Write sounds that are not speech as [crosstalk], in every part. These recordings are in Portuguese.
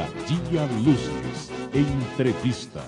A Dia Luzes. Entrevista.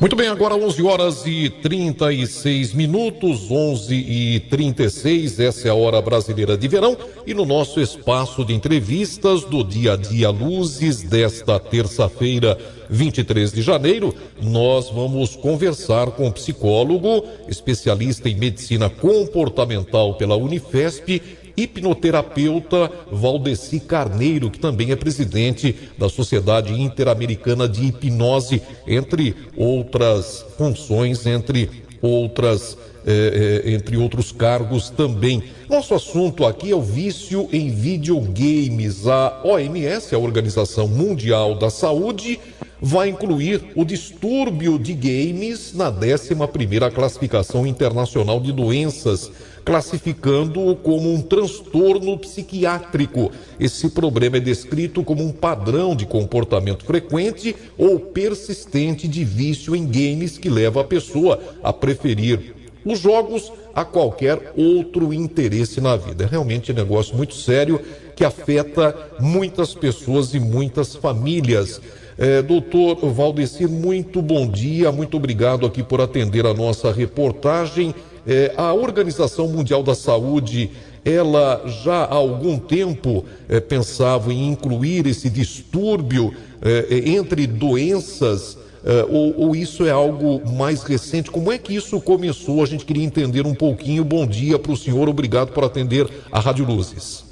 Muito bem, agora 11 horas e 36 minutos, 11 e 36, essa é a hora brasileira de verão e no nosso espaço de entrevistas do Dia a Dia Luzes desta terça-feira, 23 de janeiro, nós vamos conversar com o psicólogo, especialista em medicina comportamental pela Unifesp hipnoterapeuta Valdeci Carneiro, que também é presidente da Sociedade Interamericana de Hipnose, entre outras funções, entre outras eh, eh, entre outros cargos também. Nosso assunto aqui é o vício em videogames. A OMS, a Organização Mundial da Saúde, vai incluir o distúrbio de games na 11 primeira classificação internacional de doenças classificando-o como um transtorno psiquiátrico. Esse problema é descrito como um padrão de comportamento frequente ou persistente de vício em games que leva a pessoa a preferir os jogos a qualquer outro interesse na vida. É realmente um negócio muito sério que afeta muitas pessoas e muitas famílias. É, doutor Valdecir, muito bom dia, muito obrigado aqui por atender a nossa reportagem. É, a Organização Mundial da Saúde, ela já há algum tempo é, pensava em incluir esse distúrbio é, é entre doenças, é, ou, ou, isso é algo mais recente? Como é que isso começou? A gente queria entender um pouquinho. Bom dia para o senhor, obrigado por atender a Rádio Luzes.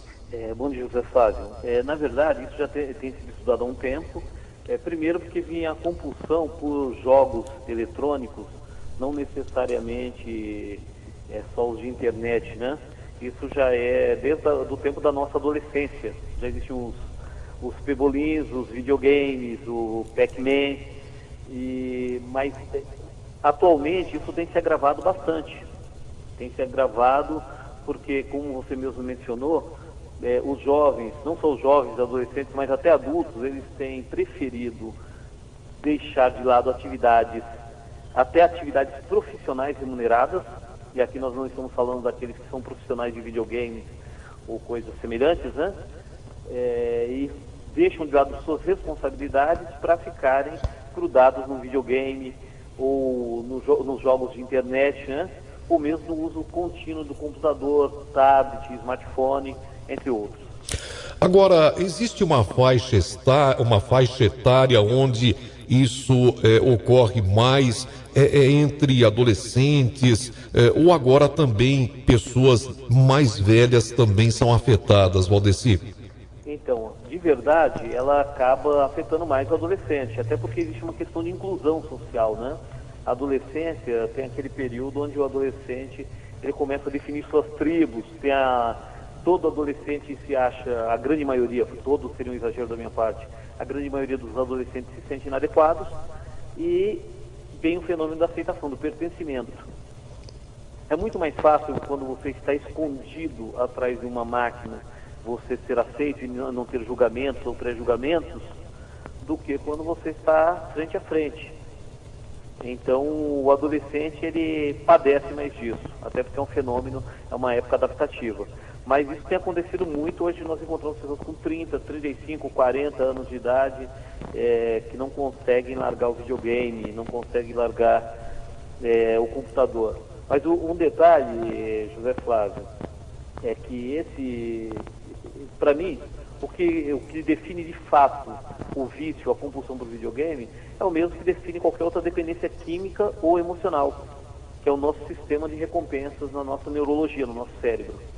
Bom dia, José Flávio. na verdade, isso já tem, tem sido estudado há um tempo. Primeiro porque vinha a compulsão por jogos eletrônicos não necessariamente é só os de internet, né? Isso já é desde o tempo da nossa adolescência. Já existem os, os pebolins, os videogames, o Pac-Man, mas atualmente isso tem se agravado bastante. Tem se agravado porque, como você mesmo mencionou, é, os jovens, não só os jovens, adolescentes, mas até adultos, eles têm preferido deixar de lado atividades até atividades profissionais remuneradas, e aqui nós não estamos falando daqueles que são profissionais de videogame ou coisas semelhantes, né? É, e deixam de lado suas responsabilidades para ficarem grudados no videogame ou no, nos jogos de internet, né? ou mesmo no uso contínuo do computador, tablet, smartphone, entre outros. Agora, existe uma faixa, uma faixa etária onde isso é, ocorre mais é, é entre adolescentes ou agora também pessoas mais velhas também são afetadas, Valdeci? Então, de verdade, ela acaba afetando mais o adolescente, até porque existe uma questão de inclusão social, né? A adolescência tem aquele período onde o adolescente ele começa a definir suas tribos, tem a todo adolescente se acha, a grande maioria, todo seria um exagero da minha parte, a grande maioria dos adolescentes se sente inadequados e vem o fenômeno da aceitação, do pertencimento. É muito mais fácil quando você está escondido atrás de uma máquina, você ser aceito e não ter julgamentos ou pré-julgamentos, do que quando você está frente a frente. Então, o adolescente, ele padece mais disso, até porque é um fenômeno, é uma época adaptativa. Mas isso tem acontecido muito. Hoje nós encontramos pessoas com 30, 35, 40 anos de idade é, que não conseguem largar o videogame, não conseguem largar é, o computador. Mas o, um detalhe, José Flávio, é que esse, para mim, o que, o que define de fato o vício, a compulsão do videogame, é o mesmo que define qualquer outra dependência química ou emocional, que é o nosso sistema de recompensas na nossa neurologia, no nosso cérebro.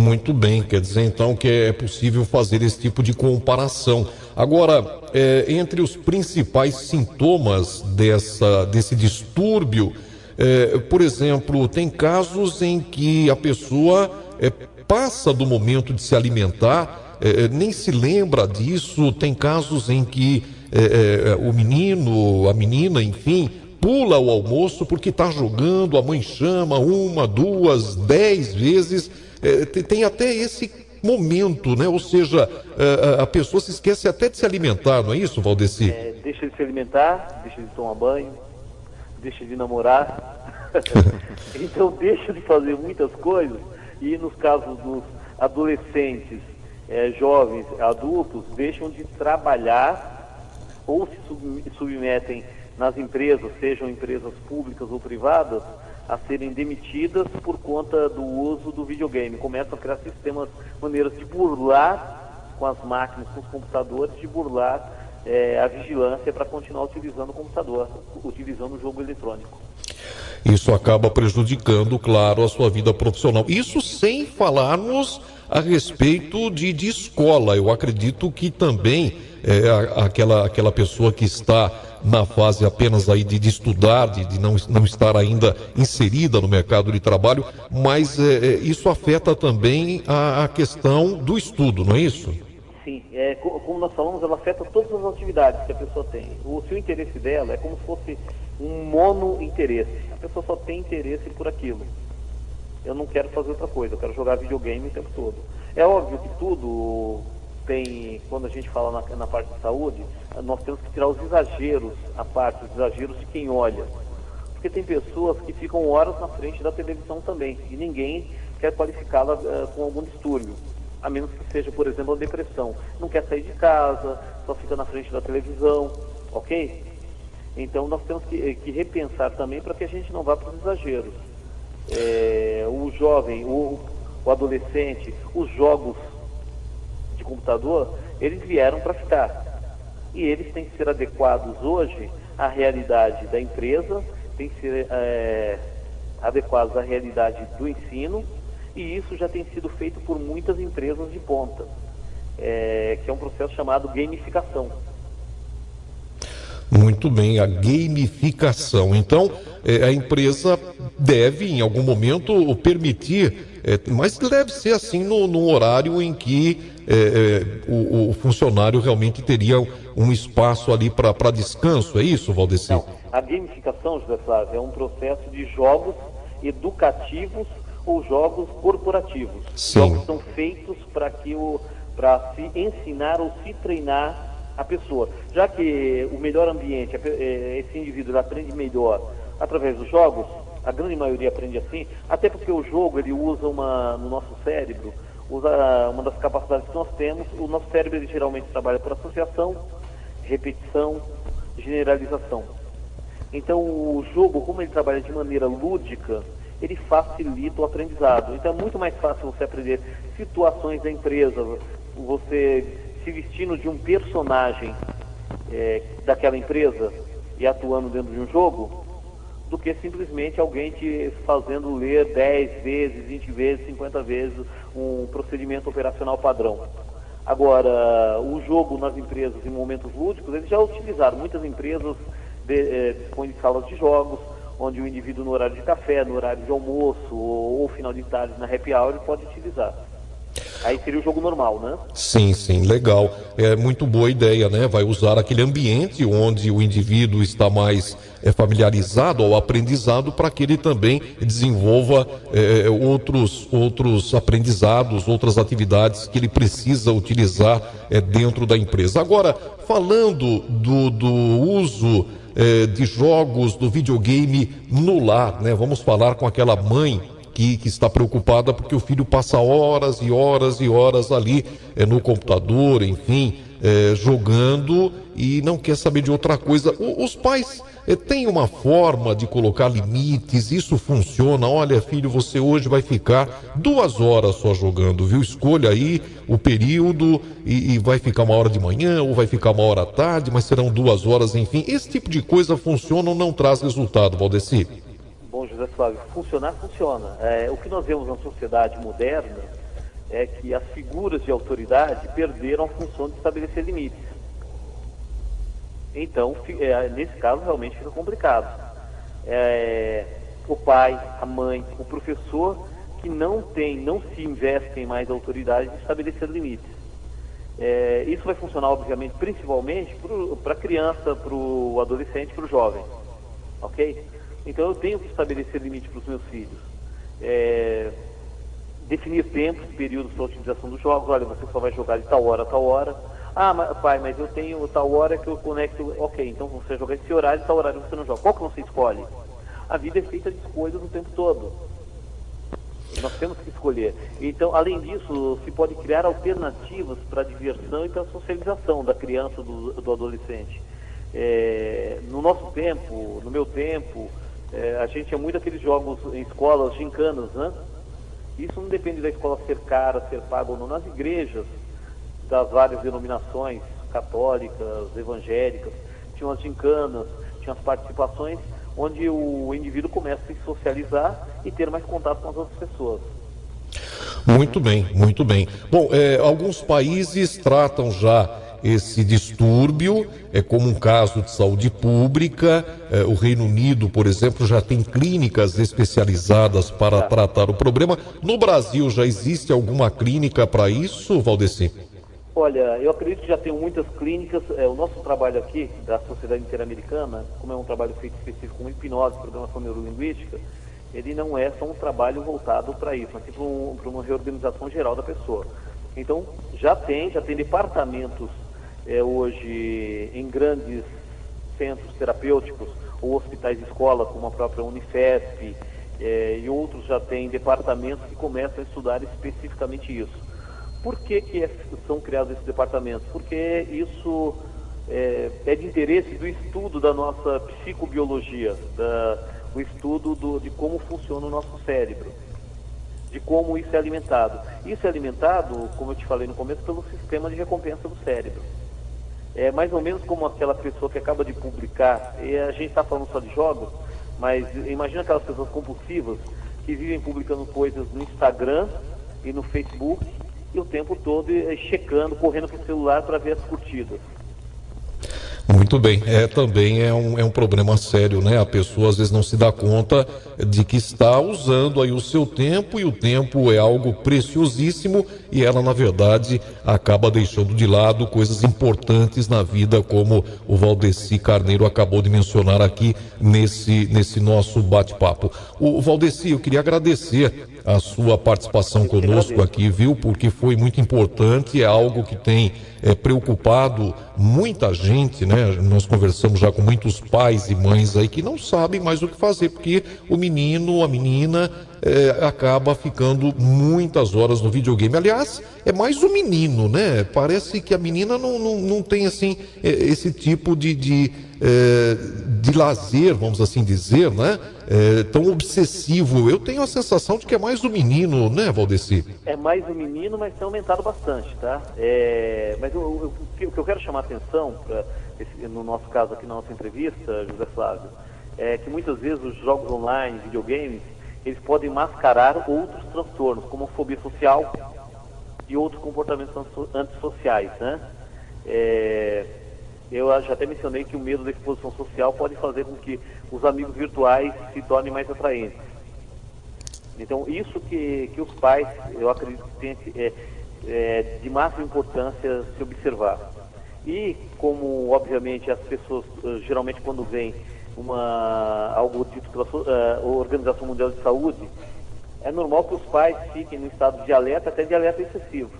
Muito bem, quer dizer então que é possível fazer esse tipo de comparação. Agora, é, entre os principais sintomas dessa, desse distúrbio, é, por exemplo, tem casos em que a pessoa é, passa do momento de se alimentar, é, é, nem se lembra disso, tem casos em que é, o menino, a menina, enfim, pula o almoço porque está jogando, a mãe chama uma, duas, dez vezes é, tem até esse momento, né? Ou seja, a, é, é, a, pessoa se esquece até de se alimentar, não é isso, Valdeci? É, deixa de se alimentar, deixa de tomar banho, deixa de namorar. [laughs] então deixa de fazer muitas coisas e nos casos dos adolescentes é, jovens, adultos, deixam de trabalhar ou se submetem nas empresas, sejam empresas públicas ou privadas, a serem demitidas por conta do uso do videogame. Começam a criar sistemas, maneiras de burlar com as máquinas, com os computadores, de burlar é, a vigilância para continuar utilizando o computador, utilizando o jogo eletrônico. Isso acaba prejudicando, claro, a sua vida profissional. Isso sem falarmos a respeito de, de escola. Eu acredito que também é, aquela, aquela pessoa que está na fase apenas aí de, de estudar, de, de, não, não estar ainda inserida no mercado de trabalho, mas é, é, isso afeta também a, a, questão do estudo, não é isso? Sim, é, como nós falamos, ela afeta todas as atividades que a pessoa tem. O seu interesse dela é como se fosse um mono interesse. A pessoa só tem interesse por aquilo. Eu não quero fazer outra coisa, eu quero jogar videogame o tempo todo. É óbvio que tudo tem, quando a gente fala na, na parte de saúde, nós temos que tirar os exageros, a parte, os exageros de quem olha. Porque tem pessoas que ficam horas na frente da televisão também, e ninguém quer qualificá-la uh, com algum distúrbio, a menos que seja, por exemplo, a depressão. Não quer sair de casa, só fica na frente da televisão, ok? Então nós temos que, que repensar também para que a gente não vá para os exageros. É, o jovem, o, o adolescente, os jogos computador, eles vieram para ficar. E eles têm que ser adequados hoje à realidade da empresa, têm que ser é, adequados à realidade do ensino, e isso já tem sido feito por muitas empresas de ponta, é, que é um processo chamado gamificação. Muito bem, a gamificação. Então, é, a empresa deve, em algum momento, permitir, é, mas deve ser assim no, no horário em que é, é o, o, funcionário realmente teria um espaço ali para descanso, é isso, Valdeci? Não, a gamificação, José Flávio, é um processo de jogos educativos ou jogos corporativos. Sim. Jogos são feitos para que o para se ensinar ou se treinar a pessoa. Já que o melhor ambiente, é, esse indivíduo aprende melhor através dos jogos, a grande maioria aprende assim, até porque o jogo ele usa uma, no nosso cérebro, usa uma das capacidades que nós temos, o nosso cérebro ele geralmente trabalha por associação, repetição, generalização. Então o jogo, como ele trabalha de maneira lúdica, ele facilita o aprendizado. Então é muito mais fácil você aprender situações da empresa, você se vestindo de um personagem é, daquela empresa e atuando dentro de um jogo, do que simplesmente alguém te fazendo ler 10 vezes, 20 vezes, 50 vezes um procedimento operacional padrão. Agora, o jogo nas empresas em momentos lúdicos, eles já utilizaram. Muitas empresas de, é, dispõem de salas de jogos, onde o indivíduo no horário de café, no horário de almoço ou, ou final de tarde na happy hour, pode utilizar. Aí seria o jogo normal, né? Sim, sim, legal. É muito boa ideia, né? Vai usar aquele ambiente onde o indivíduo está mais é, familiarizado ao aprendizado para que ele também desenvolva é, outros, outros aprendizados, outras atividades que ele precisa utilizar é, dentro da empresa. Agora, falando do, do uso é, de jogos do videogame no lar, né? Vamos falar com aquela mãe que, que está preocupada porque o filho passa horas e horas e horas ali é, no computador, enfim, é, jogando e não quer saber de outra coisa. O, os pais é, têm uma forma de colocar limites, isso funciona. Olha, filho, você hoje vai ficar duas horas só jogando, viu? Escolha aí o período e, e vai ficar uma hora de manhã ou vai ficar uma hora à tarde, mas serão duas horas, enfim. Esse tipo de coisa funciona ou não traz resultado, Valdeci? Bom, José Flávio, funcionar, funciona. É, o que nós vemos na sociedade moderna é que as figuras de autoridade perderam a função de estabelecer limites. Então, é, nesse caso, realmente fica complicado. É, o pai, a mãe, o professor que não tem, não se investem mais autoridade de estabelecer limites. É, isso vai funcionar, obviamente, principalmente para a criança, para o adolescente, para o jovem. Ok? Então eu tenho que estabelecer limite para os meus filhos. É, definir tempos, períodos para a utilização dos jogos. Olha, você só vai jogar de tal hora a tal hora. Ah, mas, pai, mas eu tenho tal hora que eu conecto. Ok, então você vai jogar esse horário tal horário você não joga. Qual que você escolhe? A vida é feita de escolhas o tempo todo. Nós temos que escolher. Então, além disso, se pode criar alternativas para a diversão e para a socialização da criança, do, do adolescente. É, no nosso tempo, no meu tempo, é, a gente tinha muito aqueles jogos em escolas, gincanas, né? Isso não depende da escola ser cara, ser paga ou não. Nas igrejas das várias denominações, católicas, evangélicas, tinham as gincanas, tinham as participações, onde o indivíduo começa a se socializar e ter mais contato com as outras pessoas. Muito bem, muito bem. Bom, é, alguns países tratam já esse distúrbio, é como um caso de saúde pública. É, o Reino Unido, por exemplo, já tem clínicas especializadas para tratar o problema. No Brasil já existe alguma clínica para isso, Valdeci? Olha, eu acredito que já tem muitas clínicas. É, o nosso trabalho aqui, da Sociedade Interamericana, como é um trabalho feito específico com hipnose, programação neurolinguística, ele não é só um trabalho voltado para isso, mas sim para, um, para uma reorganização geral da pessoa. Então, já tem, já tem departamentos é, hoje em grandes centros terapêuticos ou hospitais de escola, como a própria Unifesp, é, e outros já têm departamentos que começam a estudar especificamente isso. Por que, que é, são criados esses departamentos? Porque isso é, é, de interesse do estudo da nossa psicobiologia, da, o estudo do, de como funciona o nosso cérebro, de como isso é alimentado. Isso é alimentado, como eu te falei no começo, pelo sistema de recompensa do cérebro. É mais ou menos como aquela pessoa que acaba de publicar, e a gente está falando só de jogos, mas imagina aquelas pessoas compulsivas que vivem publicando coisas no Instagram e no Facebook e o tempo todo checando, correndo para o celular para ver as curtidas. Muito bem, é também é um, é um problema sério, né? A pessoa às vezes não se dá conta de que está usando aí o seu tempo e o tempo é algo preciosíssimo e ela na verdade acaba deixando de lado coisas importantes na vida, como o Valdeci Carneiro acabou de mencionar aqui nesse, nesse nosso bate-papo. O Valdeci, eu queria agradecer a sua participação conosco aqui, viu? Porque foi muito importante, é algo que tem é, preocupado muita gente, né? Nós conversamos já com muitos pais e mães aí que não sabem mais o que fazer, porque o menino, a menina é, acaba ficando muitas horas no videogame. Aliás, é mais o menino, né? Parece que a menina não, não, não tem assim é, esse tipo de, de, é, de lazer, vamos assim dizer, né? É, tão obsessivo. Eu tenho a sensação de que é mais o menino, né, Valdeci? É mais o menino, mas tem aumentado bastante, tá? É, mas o, que eu quero chamar a atenção, pra, esse, no nosso caso aqui na nossa entrevista, José Flávio, é que muitas vezes os jogos online, videogames, eles podem mascarar outros transtornos, como fobia social e outros comportamentos antissociais, né? É, eu já até mencionei que o medo da exposição social pode fazer com que os amigos virtuais se tornem mais atraentes. Então, isso que, que os pais, eu acredito que tem é, é, de máxima importância se observar. E como, obviamente, as pessoas, eh, geralmente quando vêm uma, algo dito pela uh, Organização Mundial de Saúde, é normal que os pais fiquem no estado de alerta, até de alerta excessivo.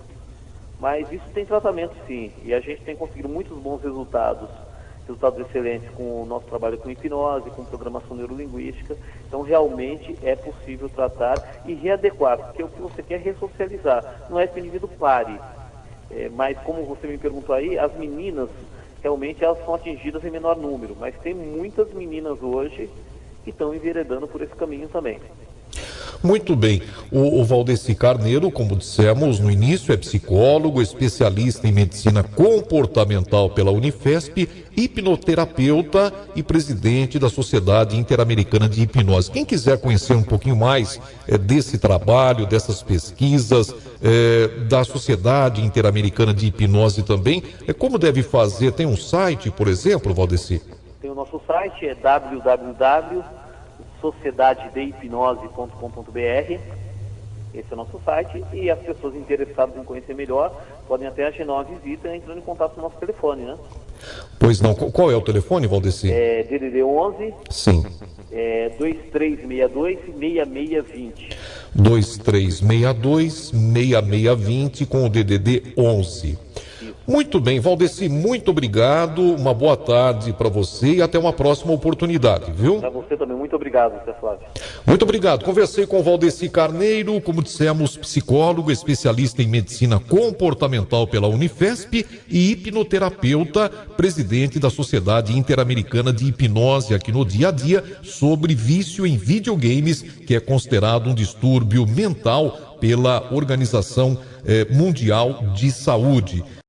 Mas isso tem tratamento sim, e a gente tem conseguido muitos bons resultados, resultados excelentes com o nosso trabalho com hipnose, com programação neurolinguística. Então realmente é possível tratar e readequar, porque o que você quer é ressocializar, não é que o indivíduo pare. É, mas como você me perguntou aí, as meninas realmente elas são atingidas em menor número, mas tem muitas meninas hoje que estão enveredando por esse caminho também. Muito bem. O, o Valdeci Carneiro, como dissemos no início, é psicólogo, especialista em medicina comportamental pela Unifesp, hipnoterapeuta e presidente da Sociedade Interamericana de Hipnose. Quem quiser conhecer um pouquinho mais é, desse trabalho, dessas pesquisas, é, da Sociedade Interamericana de Hipnose também, é, como deve fazer? Tem um site, por exemplo, Valdeci? Tem o nosso site, é www sociedadedehipnose.com.br. Esse é o nosso site e as pessoas interessadas em conhecer melhor podem até agendar uma visita entrando em contato com o nosso telefone, né? Pois não. Qual é o telefone, Valdeci? É DDD 11. Sim. É 2362-6620. 2362-6620 com o DDD 11. Muito bem, Valdeci, muito obrigado. Uma boa tarde para você e até uma próxima oportunidade, viu? Para você também, muito obrigado, Zé Flávio. Muito obrigado. Conversei com o Valdeci Carneiro, como dissemos, psicólogo, especialista em medicina comportamental pela Unifesp e hipnoterapeuta, presidente da Sociedade Interamericana de Hipnose aqui no dia a dia, sobre vício em videogames, que é considerado um distúrbio mental pela Organização eh, Mundial de Saúde.